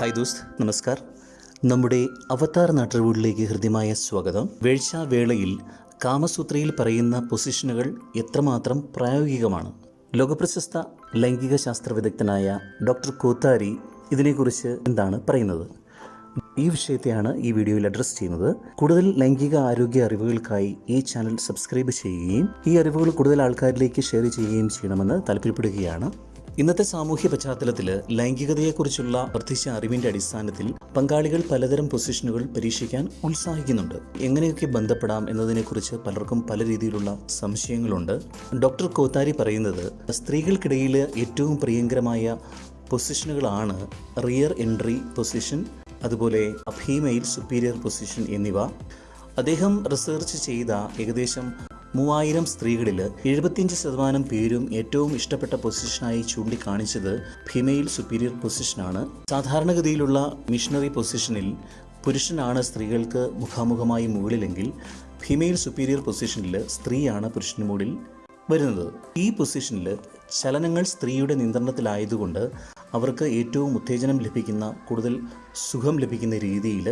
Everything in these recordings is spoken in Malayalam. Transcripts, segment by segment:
ഹായ് ദോസ്ത് നമസ്കാർ. നമ്മുടെ അവതാർ നാട്ടുകൂടിലേക്ക് ഹൃദ്യമായ സ്വാഗതം. വേഴ്ചാവേളയിൽ കാമസൂത്രയിൽ പറയുന്ന പൊസിഷനുകൾ എത്രമാത്രം പ്രായോഗികമാണ്? ലോകപ്രശസ്ത ലൈംഗിക ശാസ്ത്ര വിദഗ്ധനായ ഡോക്ടർ കോത്താരി ഇതിനെക്കുറിച്ച് എന്താണ് പറയുന്നത്? ഈ വിഷയത്തെയാണ് ഈ വീഡിയോയിൽ അഡ്രസ്സ് ചെയ്യുന്നത്. കൂടുതൽ ലൈംഗിക ആരോഗ്യ അറിവുകൾക്കായി ഈ ചാനൽ സബ്സ്ക്രൈബ് ചെയ്യുകയും ഈ അറിവുകൾ കൂടുതൽ ആൾക്കാരിലേക്ക് ഷെയർ ചെയ്യുകയും ചെയ്യണമെന്ന് താല്പര്യപ്പെടുകയാണ്. ഇന്നത്തെ സാമൂഹ്യ പശ്ചാത്തലത്തിൽ ലൈംഗികതയെക്കുറിച്ചുള്ള വർദ്ധിച്ച അറിവിന്റെ അടിസ്ഥാനത്തിൽ പങ്കാളികൾ പലതരം പൊസിഷനുകൾ പരീക്ഷിക്കാൻ ഉത്സാഹിക്കുന്നുണ്ട്. എങ്ങനെയൊക്കെ ബന്ധപ്പെടാം എന്നതിനെക്കുറിച്ച് പലർക്കും പല രീതിയിലുള്ള സംശയങ്ങളുണ്ട്. ഡോക്ടർ കോത്താരി പറയുന്നത് സ്ത്രീകൾക്കിടയിൽ ഏറ്റവും പ്രിയങ്കരമായ പൊസിഷനുകളാണ് റിയർ എൻട്രി പൊസിഷൻ അതുപോലെ ഫീമെയിൽ സുപ്പീരിയർ പൊസിഷൻ എന്നിവ. അദ്ദേഹം റിസർച്ച് ചെയ്ത ഏകദേശം മൂവായിരം സ്ത്രീകളിൽ എഴുപത്തിയഞ്ച് ശതമാനം പേരും ഏറ്റവും ഇഷ്ടപ്പെട്ട പൊസിഷനായി ചൂണ്ടിക്കാണിച്ചത് ഫിമെയിൽ സുപ്പീരിയർ പൊസിഷനാണ്. സാധാരണഗതിയിലുള്ള മിഷണറി പൊസിഷനിൽ പുരുഷനാണ് സ്ത്രീകൾക്ക് മുഖാമുഖമായി മുകളിലെങ്കിൽ ഫിമെയിൽ സുപ്പീരിയർ പൊസിഷനിൽ സ്ത്രീയാണ് പുരുഷന് മുകളിൽ വരുന്നത്. ഈ പൊസിഷനിൽ ചലനങ്ങൾ സ്ത്രീയുടെ നിയന്ത്രണത്തിലായതുകൊണ്ട് അവർക്ക് ഏറ്റവും ഉത്തേജനം ലഭിക്കുന്ന കൂടുതൽ സുഖം ലഭിക്കുന്ന രീതിയിൽ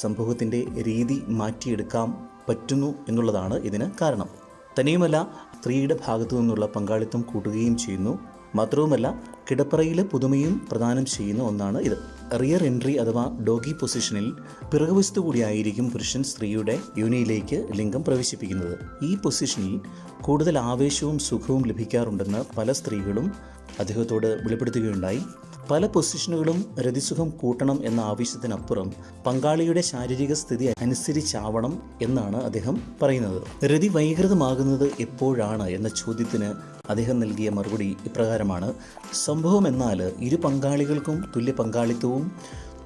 സംഭവത്തിന്റെ രീതി മാറ്റിയെടുക്കാൻ പറ്റുന്നു എന്നുള്ളതാണ് ഇതിന് കാരണം. തനിയുമല്ല സ്ത്രീയുടെ ഭാഗത്തു നിന്നുള്ള പങ്കാളിത്തം കൂട്ടുകയും ചെയ്യുന്നു. മാത്രവുമല്ല കിടപ്പറയിലെ പുതുമയും പ്രദാനം ചെയ്യുന്ന ഒന്നാണ് ഇത്. റിയർ എൻട്രി അഥവാ ഡോഗി പൊസിഷനിൽ പിറകുവശത്തു കൂടിയായിരിക്കും പുരുഷൻ സ്ത്രീയുടെ യോനിയിലേക്ക് ലിംഗം പ്രവേശിപ്പിക്കുന്നത്. ഈ പൊസിഷനിൽ കൂടുതൽ ആവേശവും സുഖവും ലഭിക്കാറുണ്ടെന്ന് പല സ്ത്രീകളും അദ്ദേഹത്തോട് വെളിപ്പെടുത്തുകയുണ്ടായി. പല പൊസിഷനുകളും രതിസുഖം കൂട്ടണം എന്ന ആവശ്യത്തിനപ്പുറം പങ്കാളിയുടെ ശാരീരിക സ്ഥിതി അനുസരിച്ചാവണം എന്നാണ് അദ്ദേഹം പറയുന്നത്. രതി വൈകൃതമാകുന്നത് എപ്പോഴാണ് എന്ന ചോദ്യത്തിന് അദ്ദേഹം നൽകിയ മറുപടി ഇപ്രകാരമാണ്. സംഭവം എന്നാൽ ഇരു പങ്കാളികൾക്കും തുല്യ പങ്കാളിത്തവും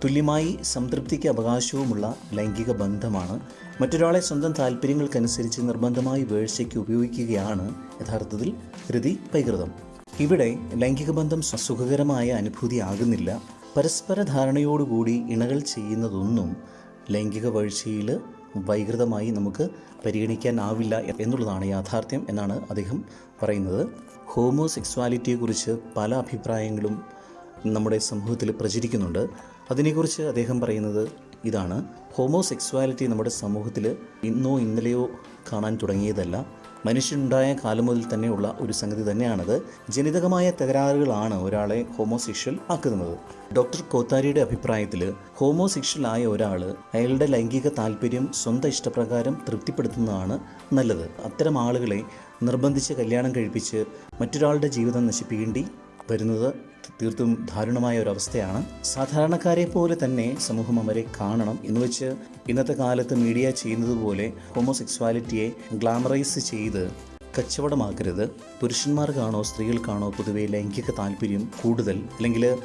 തുല്യമായി സംതൃപ്തിക്ക് അവകാശവുമുള്ള ലൈംഗിക ബന്ധമാണ്. മറ്റൊരാളെ സ്വന്തം താല്പര്യങ്ങൾക്കനുസരിച്ച് നിർബന്ധമായി വേഴ്ചയ്ക്ക് ഉപയോഗിക്കുകയാണ് യഥാർത്ഥത്തിൽ രതി വൈകൃതം. ഇവിടെ ലൈംഗിക ബന്ധം സുഖകരമായ അനുഭൂതി ആകുന്നില്ല പരസ്പര ധാരണയോടുകൂടി ഇണകൾ ചെയ്യുന്നതൊന്നും ലൈംഗിക വീഴ്ചയിൽ വൈകൃതമായി നമുക്ക് പരിഗണിക്കാനാവില്ല എന്നുള്ളതാണ് യാഥാർത്ഥ്യം എന്നാണ് അദ്ദേഹം പറയുന്നത്. ഹോമോസെക്സ്വാലിറ്റിയെക്കുറിച്ച് പല അഭിപ്രായങ്ങളും നമ്മുടെ സമൂഹത്തിൽ പ്രചരിക്കുന്നുണ്ട്. അതിനെക്കുറിച്ച് അദ്ദേഹം പറയുന്നത് ഇതാണ്. ഹോമോസെക്സ്വാലിറ്റി നമ്മുടെ സമൂഹത്തിൽ ഇന്നോ ഇന്നലെയോ കാണാൻ തുടങ്ങിയതല്ല. മനുഷ്യനുണ്ടായ കാലം മുതൽ തന്നെയുള്ള ഒരു സംഗതി തന്നെയാണത്. ജനിതകമായ തകരാറുകളാണ് ഒരാളെ ഹോമോസെക്ഷൽ ആക്കുന്നത്. ഡോക്ടർ കോത്താരിയുടെ അഭിപ്രായത്തിൽ ഹോമോസെക്ഷൽ ആയ ഒരാൾ അയാളുടെ ലൈംഗിക താല്പര്യം സ്വന്തം ഇഷ്ടപ്രകാരം തൃപ്തിപ്പെടുത്തുന്നതാണ് നല്ലത്. അത്തരം ആളുകളെ നിർബന്ധിച്ച് കല്യാണം കഴിപ്പിച്ച് മറ്റൊരാളുടെ ജീവിതം നശിപ്പിക്കേണ്ടി വരുന്നത് തീർത്തും ദാരുണമായ ഒരു അവസ്ഥയാണ്. സാധാരണക്കാരെ പോലെ തന്നെ സമൂഹം അവരെ കാണണം എന്ന് വെച്ച് ഇന്നത്തെ കാലത്ത് മീഡിയ ചെയ്യുന്നത് പോലെ ഹോമോസെക്സ്വാലിറ്റിയെ ഗ്ലാമറൈസ് ചെയ്ത് കച്ചവടമാക്കരുത്. പുരുഷന്മാർക്കാണോ സ്ത്രീകൾക്കാണോ പൊതുവേ ലൈംഗിക താല്പര്യം കൂടുതൽ? അല്ലെങ്കിൽ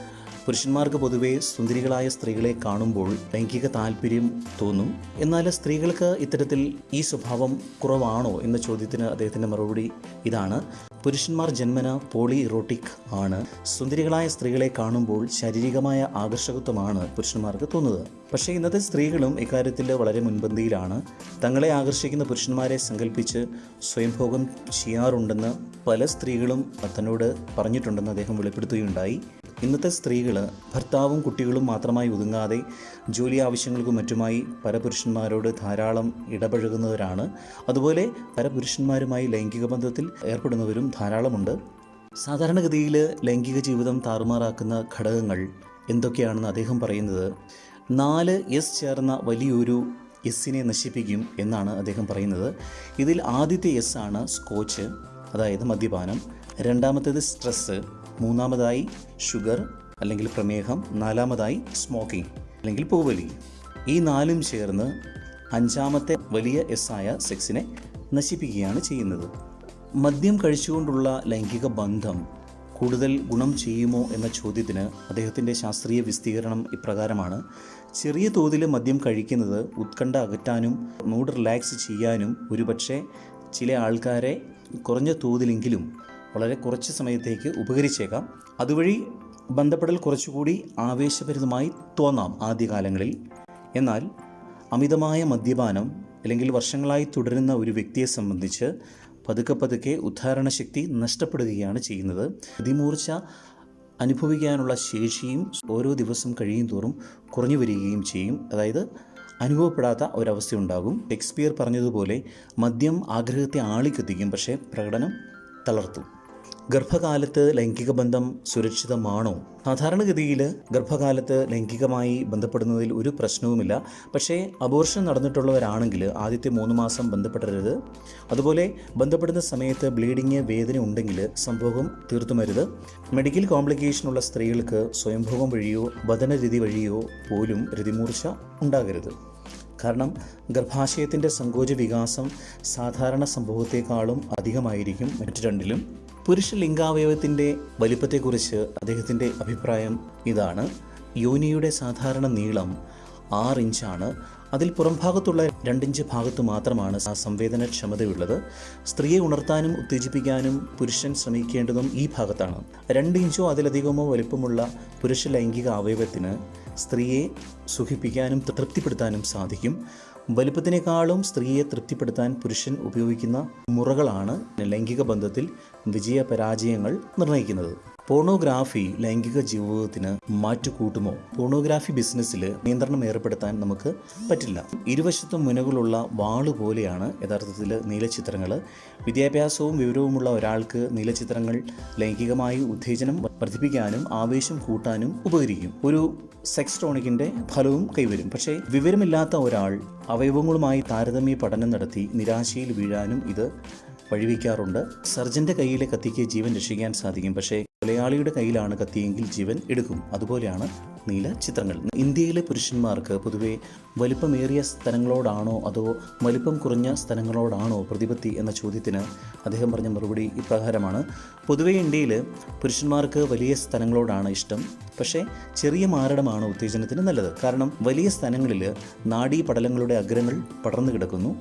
പുരുഷന്മാർക്ക് പൊതുവെ സുന്ദരികളായ സ്ത്രീകളെ കാണുമ്പോൾ ലൈംഗിക താല്പര്യം തോന്നും? എന്നാൽ സ്ത്രീകൾക്ക് ഇത്തരത്തിൽ ഈ സ്വഭാവം കുറവാണോ എന്ന ചോദ്യത്തിന് അദ്ദേഹത്തിന്റെ മറുപടി ഇതാണ്. പുരുഷന്മാർ ജന്മന പോളി ഇറോട്ടിക് ആണ്. സുന്ദരികളായ സ്ത്രീകളെ കാണുമ്പോൾ ശാരീരികമായ ആകർഷകത്വമാണ് പുരുഷന്മാർക്ക് തോന്നുന്നത്. പക്ഷേ ഇന്നത്തെ സ്ത്രീകളും ഇക്കാര്യത്തിൽ വളരെ മുൻപന്തിയിലാണ്. തങ്ങളെ ആകർഷിക്കുന്ന പുരുഷന്മാരെ സങ്കല്പിച്ച് സ്വയംഭോഗം ചെയ്യാറുണ്ടെന്ന് പല സ്ത്രീകളും തന്നോട് പറഞ്ഞിട്ടുണ്ടെന്ന് അദ്ദേഹം വെളിപ്പെടുത്തുകയുണ്ടായി. ഇന്നത്തെ സ്ത്രീകൾ ഭർത്താവും കുട്ടികളും മാത്രമായി ഒതുങ്ങാതെ ജോലി ആവശ്യങ്ങൾക്കും മറ്റുമായി പരപുരുഷന്മാരോട് ധാരാളം ഇടപഴകുന്നവരാണ്. അതുപോലെ പരപുരുഷന്മാരുമായി ലൈംഗിക ബന്ധത്തിൽ ഏർപ്പെടുന്നവരും ധാരാളമുണ്ട്. സാധാരണഗതിയിൽ ലൈംഗിക ജീവിതം താറുമാറാക്കുന്ന ഘടകങ്ങൾ എന്തൊക്കെയാണെന്ന് അദ്ദേഹം പറയുന്നത് നാല് എസ് ചേർന്ന വലിയൊരു എസ്സിനെ നശിപ്പിക്കും എന്നാണ് അദ്ദേഹം പറയുന്നത്. ഇതിൽ ആദ്യത്തെ എസ് ആണ് സ്കോച്ച് അതായത് മദ്യപാനം. രണ്ടാമത്തേത് സ്ട്രെസ്സ് മൂന്നാമതായി ഷുഗർ അല്ലെങ്കിൽ പ്രമേഹം നാലാമതായി സ്മോക്കിംഗ് അല്ലെങ്കിൽ പൂവലി. ഈ നാലും ചേർന്ന് അഞ്ചാമത്തെ വലിയ എസ് ആയ സെക്സിനെ നശിപ്പിക്കുകയാണ് ചെയ്യുന്നത്. മദ്യം കഴിച്ചുകൊണ്ടുള്ള ലൈംഗിക ബന്ധം കൂടുതൽ ഗുണം ചെയ്യുമോ എന്ന ചോദ്യത്തിന് അദ്ദേഹത്തിന്റെ ശാസ്ത്രീയ വിസ്തീകരണം ഇപ്രകാരമാണ്. ചെറിയ തോതിൽ മദ്യം കഴിക്കുന്നത് ഉത്കണ്ഠ അകറ്റാനും മൂഡ് റിലാക്സ് ചെയ്യാനും ഒരുപക്ഷെ ചില ആൾക്കാരെ കുറഞ്ഞ തോതിലെങ്കിലും വളരെ കുറച്ച് സമയത്തേക്ക് ഉപകരിച്ചേക്കാം. അതുവഴി ബന്ധപ്പെടൽ കുറച്ചുകൂടി ആവേശഭരിതമായി തോന്നാം ആദ്യകാലങ്ങളിൽ. എന്നാൽ അമിതമായ മദ്യപാനം അല്ലെങ്കിൽ വർഷങ്ങളായി തുടരുന്ന ഒരു വ്യക്തിയെ സംബന്ധിച്ച് പതുക്കെ പതുക്കെ ഉദ്ധാരണശക്തി നഷ്ടപ്പെടുകയാണ് ചെയ്യുന്നത്. അതിമൂർച്ച അനുഭവിക്കാനുള്ള ശേഷിയും ഓരോ ദിവസം കഴിയും തോറും കുറഞ്ഞു വരികയും ചെയ്യും. അതായത് അനുഭവപ്പെടാത്ത ഒരവസ്ഥ ഉണ്ടാകും. ഷേക്സ്പിയർ പറഞ്ഞതുപോലെ മദ്യം ആഗ്രഹത്തെ ആളിക്കത്തിക്കും പക്ഷേ പ്രകടനം തളർത്തും. ഗർഭകാലത്ത് ലൈംഗിക ബന്ധം സുരക്ഷിതമാണോ? സാധാരണഗതിയിൽ ഗർഭകാലത്ത് ലൈംഗികമായി ബന്ധപ്പെടുന്നതിൽ ഒരു പ്രശ്നവുമില്ല. പക്ഷേ അബോർഷൻ നടന്നിട്ടുള്ളവരാണെങ്കിൽ ആദ്യത്തെ മൂന്ന് മാസം ബന്ധപ്പെടരുത്. അതുപോലെ ബന്ധപ്പെടുന്ന സമയത്ത് ബ്ലീഡിങ് വേദന ഉണ്ടെങ്കിൽ സംഭവം തീർത്തുമരുത്. മെഡിക്കൽ കോംപ്ലിക്കേഷനുള്ള സ്ത്രീകൾക്ക് സ്വയംഭോഗം വഴിയോ വദനരതി വഴിയോ പോലും രതിമൂർച്ച ഉണ്ടാകരുത്. കാരണം ഗർഭാശയത്തിന്റെ സങ്കോച വികാസം സാധാരണ സംഭവത്തെക്കാളും അധികമായിരിക്കും മറ്റു രണ്ടിലും. പുരുഷ ലിംഗാവയവത്തിന്റെ വലിപ്പത്തെക്കുറിച്ച് അദ്ദേഹത്തിന്റെ അഭിപ്രായം ഇതാണ്. യോനിയുടെ സാധാരണ നീളം ആറ് ഇഞ്ചാണ്. അതിൽ പുറംഭാഗത്തുള്ള രണ്ടിഞ്ച് ഭാഗത്തു മാത്രമാണ് ആ സംവേദനക്ഷമതയുള്ളത്. സ്ത്രീയെ ഉണർത്താനും ഉത്തേജിപ്പിക്കാനും പുരുഷൻ ശ്രമിക്കേണ്ടതും ഈ ഭാഗത്താണ്. രണ്ട് ഇഞ്ചോ അതിലധികമോ വലിപ്പമുള്ള പുരുഷ ലൈംഗിക അവയവത്തിന് സ്ത്രീയെ സുഖിപ്പിക്കാനും തൃപ്തിപ്പെടുത്താനും സാധിക്കും. വലിപ്പത്തിനേക്കാളും സ്ത്രീയെ തൃപ്തിപ്പെടുത്താൻ പുരുഷൻ ഉപയോഗിക്കുന്ന മുറകളാണ് ലൈംഗിക ബന്ധത്തിൽ വിജയ പരാജയങ്ങൾ നിർണയിക്കുന്നത് പോണോഗ്രാഫി ലൈംഗിക ജീവിതത്തിന് മാറ്റുകൂട്ടുമോ? പോണോഗ്രാഫി ബിസിനസ്സിൽ നിയന്ത്രണം ഏർപ്പെടുത്താൻ നമുക്ക് പറ്റില്ല. ഇരുവശത്തും മുനകളുള്ള വാൾ പോലെയാണ് യഥാർത്ഥത്തിൽ നീലച്ചിത്രങ്ങൾ വിദ്യാഭ്യാസവും വിവരവുമുള്ള ഒരാൾക്ക് നീലച്ചിത്രങ്ങൾ ലൈംഗികമായി ഉത്തേജനം വർദ്ധിപ്പിക്കാനും ആവേശം കൂട്ടാനും ഉപകരിക്കും. ഒരു സെക്സ് ടോണിക്കിന്റെ ഫലവും കൈവരും. പക്ഷേ വിവരമില്ലാത്ത ഒരാൾ അവയവങ്ങളുമായി താരതമ്യ പഠനം നടത്തി നിരാശയിൽ വീഴാനും ഇത് വഴിവെക്കാറുണ്ട്. സർജന്റെ കയ്യിലെ കത്തിക്ക് ജീവൻ രക്ഷിക്കാൻ സാധിക്കും. പക്ഷേ കൊലയാളിയുടെ കയ്യിലാണ് കത്തിയെങ്കിൽ ജീവൻ എടുക്കും. അതുപോലെയാണ് നീല ചിത്രങ്ങൾ. ഇന്ത്യയിലെ പുരുഷന്മാർക്ക് പൊതുവെ വലിപ്പമേറിയ സ്ഥലങ്ങളോടാണോ അതോ വലിപ്പം കുറഞ്ഞ സ്ഥലങ്ങളോടാണോ പ്രതിപത്തി എന്ന ചോദ്യത്തിന് അദ്ദേഹം പറഞ്ഞ മറുപടി ഇപ്രകാരമാണ്. പൊതുവെ ഇന്ത്യയിൽ പുരുഷന്മാർക്ക് വലിയ സ്ഥലങ്ങളോടാണ് ഇഷ്ടം. പക്ഷേ ചെറിയ മാരടമാണ് ഉത്തേജനത്തിന് നല്ലത്. കാരണം വലിയ സ്ഥലങ്ങളിൽ നാഡീ പടലങ്ങളുടെ അഗ്രങ്ങൾ പടർന്നു കിടക്കുന്നു.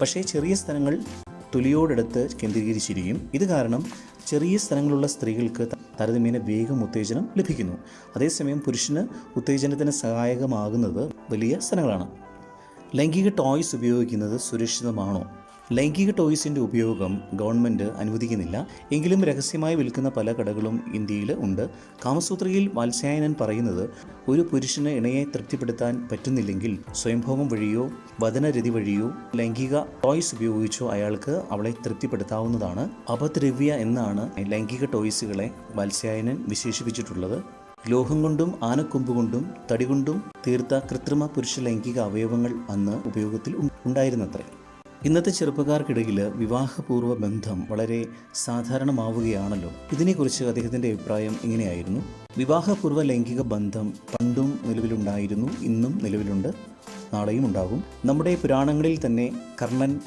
പക്ഷേ ചെറിയ സ്ഥലങ്ങൾ തൊലിയോടടുത്ത് കേന്ദ്രീകരിച്ചിരിക്കും. ഇത് കാരണം ചെറിയ സ്ഥലങ്ങളുള്ള സ്ത്രീകൾക്ക് താരതമ്യേന വേഗം ഉത്തേജനം ലഭിക്കുന്നു. അതേസമയം പുരുഷന് ഉത്തേജനത്തിന് സഹായകമാകുന്നത് വലിയ സ്ഥലങ്ങളാണ്. ലൈംഗിക ടോയ്സ് ഉപയോഗിക്കുന്നത് സുരക്ഷിതമാണോ? ലൈംഗിക ടോയ്സിന്റെ ഉപയോഗം ഗവൺമെന്റ് അനുവദിക്കുന്നില്ല. എങ്കിലും രഹസ്യമായി വിൽക്കുന്ന പല കടകളും ഇന്ത്യയിൽ ഉണ്ട്. കാമസൂത്രയിൽ വാത്സ്യായനൻ പറയുന്നത് ഒരു പുരുഷന് ഇണയെ തൃപ്തിപ്പെടുത്താൻ പറ്റുന്നില്ലെങ്കിൽ സ്വയംഭോഗം വഴിയോ വചനരതി വഴിയോ ലൈംഗിക ടോയ്സ് ഉപയോഗിച്ചോ അയാൾക്ക് അവളെ തൃപ്തിപ്പെടുത്താവുന്നതാണ്. അപദ്രവ്യ എന്നാണ് ലൈംഗിക ടോയ്സുകളെ വാത്സ്യായനൻ വിശേഷിപ്പിച്ചിട്ടുള്ളത്. ലോഹം കൊണ്ടും ആനക്കൊമ്പ് കൊണ്ടും തീർത്ത കൃത്രിമ പുരുഷ ലൈംഗിക അവയവങ്ങൾ അന്ന് ഉപയോഗത്തിൽ ഉണ്ടായിരുന്നത്രേ. ഇന്നത്തെ ചെറുപ്പക്കാർക്കിടയിൽ വിവാഹപൂർവ ബന്ധം വളരെ സാധാരണമാവുകയാണല്ലോ. ഇതിനെക്കുറിച്ച് അദ്ദേഹത്തിന്റെ അഭിപ്രായം ഇങ്ങനെയായിരുന്നു. വിവാഹപൂർവ ലൈംഗിക ബന്ധം പണ്ടും നിലവിലുണ്ടായിരുന്നു ഇന്നും നിലവിലുണ്ട് നാളെയും ഉണ്ടാകും. നമ്മുടെ പുരാണങ്ങളിൽ തന്നെ കർണൻ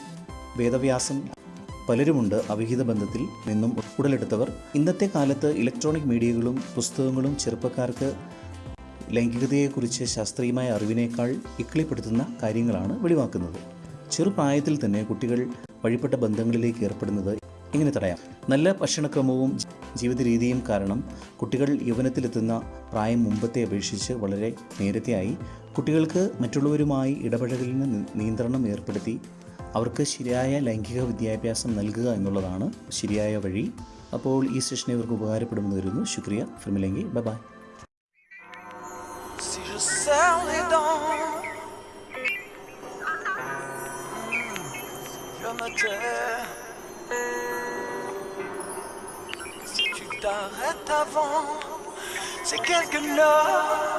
വേദവ്യാസം പലരുമുണ്ട് അവിഹിത ബന്ധത്തിൽ നിന്നും ഉടലെടുത്തവർ. ഇന്നത്തെ കാലത്ത് ഇലക്ട്രോണിക് മീഡിയകളും പുസ്തകങ്ങളും ചെറുപ്പക്കാർക്ക് ലൈംഗികതയെക്കുറിച്ച് ശാസ്ത്രീയമായ അറിവിനേക്കാൾ ഇക്കിളിപ്പെടുത്തുന്ന കാര്യങ്ങളാണ് വെളിവാക്കുന്നത്. ചെറുപ്രായത്തിൽ തന്നെ കുട്ടികൾ വഴിപ്പെട്ട ബന്ധങ്ങളിലേക്ക് ഏർപ്പെടുന്നത് എങ്ങനെ തടയാം. നല്ല ഭക്ഷണക്രമവും ജീവിത രീതിയും കാരണം കുട്ടികൾ യൗവനത്തിലെത്തുന്ന പ്രായം മുമ്പത്തെ അപേക്ഷിച്ച് വളരെ നേരത്തെയായി. കുട്ടികൾക്ക് മറ്റുള്ളവരുമായി ഇടപഴകലിന് നിയന്ത്രണം ഏർപ്പെടുത്തി അവർക്ക് ശരിയായ ലൈംഗിക വിദ്യാഭ്യാസം നൽകുക എന്നുള്ളതാണ് ശരിയായ വഴി. അപ്പോൾ ഈ സെഷൻ ഇവർക്ക് ഉപകാരപ്പെടുമെന്ന് വരുന്നു ശുക്രിയ. ഫിർമിലെങ്കി bye Si tu t'arrêtes avant, c'est quelque chose.